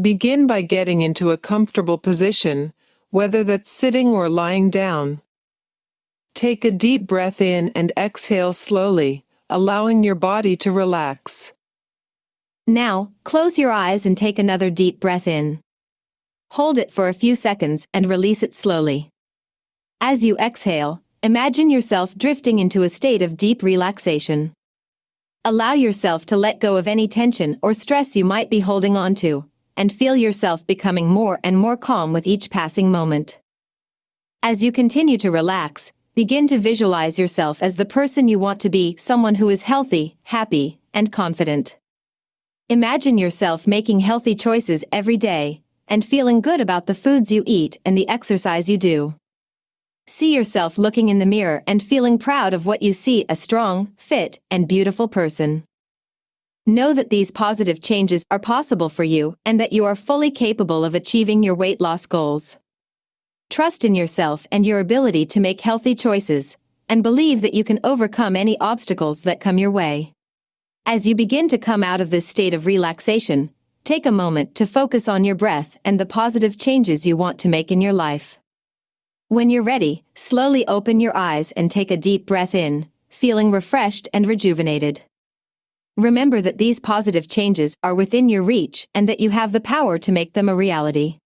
Begin by getting into a comfortable position, whether that's sitting or lying down. Take a deep breath in and exhale slowly, allowing your body to relax. Now, close your eyes and take another deep breath in. Hold it for a few seconds and release it slowly. As you exhale, imagine yourself drifting into a state of deep relaxation. Allow yourself to let go of any tension or stress you might be holding on to, and feel yourself becoming more and more calm with each passing moment. As you continue to relax, begin to visualize yourself as the person you want to be someone who is healthy, happy, and confident. Imagine yourself making healthy choices every day and feeling good about the foods you eat and the exercise you do. See yourself looking in the mirror and feeling proud of what you see a strong, fit, and beautiful person. Know that these positive changes are possible for you and that you are fully capable of achieving your weight loss goals. Trust in yourself and your ability to make healthy choices, and believe that you can overcome any obstacles that come your way. As you begin to come out of this state of relaxation, take a moment to focus on your breath and the positive changes you want to make in your life. When you're ready, slowly open your eyes and take a deep breath in, feeling refreshed and rejuvenated. Remember that these positive changes are within your reach and that you have the power to make them a reality.